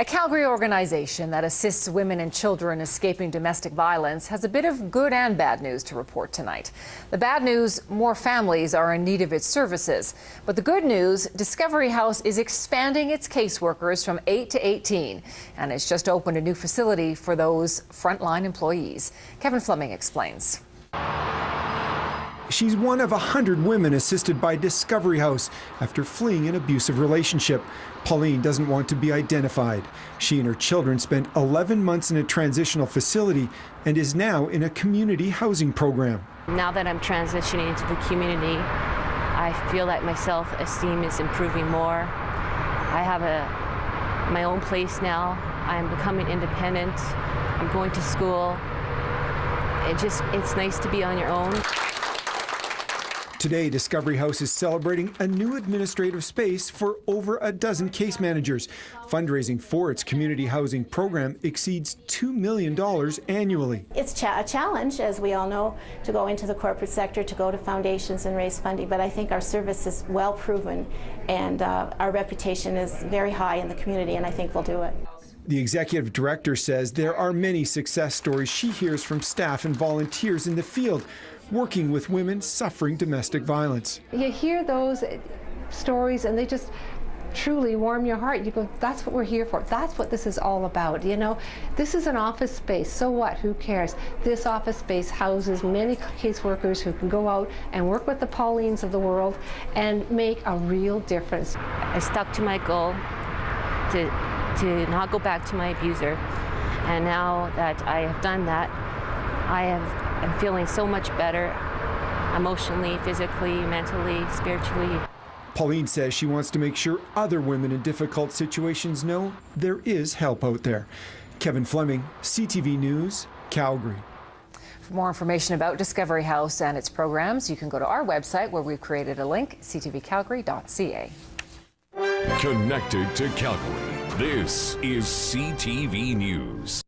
A Calgary organization that assists women and children escaping domestic violence has a bit of good and bad news to report tonight. The bad news more families are in need of its services. But the good news Discovery House is expanding its caseworkers from 8 to 18, and it's just opened a new facility for those frontline employees. Kevin Fleming explains. She's one of a hundred women assisted by Discovery House after fleeing an abusive relationship. Pauline doesn't want to be identified. She and her children spent 11 months in a transitional facility and is now in a community housing program. Now that I'm transitioning into the community, I feel like my self-esteem is improving more. I have a my own place now. I'm becoming independent. I'm going to school. It just it's nice to be on your own. Today, Discovery House is celebrating a new administrative space for over a dozen case managers. Fundraising for its community housing program exceeds $2 million annually. It's a challenge, as we all know, to go into the corporate sector, to go to foundations and raise funding, but I think our service is well proven and uh, our reputation is very high in the community, and I think we'll do it. The executive director says there are many success stories she hears from staff and volunteers in the field working with women suffering domestic violence. You hear those stories and they just truly warm your heart. You go, that's what we're here for. That's what this is all about. You know, this is an office space. So what? Who cares? This office space houses many caseworkers who can go out and work with the Paulines of the world and make a real difference. I stuck to my goal to, to not go back to my abuser. And now that I have done that, I have I'm feeling so much better emotionally, physically, mentally, spiritually. Pauline says she wants to make sure other women in difficult situations know there is help out there. Kevin Fleming, CTV News, Calgary. For more information about Discovery House and its programs, you can go to our website where we've created a link, ctvcalgary.ca. Connected to Calgary, this is CTV News.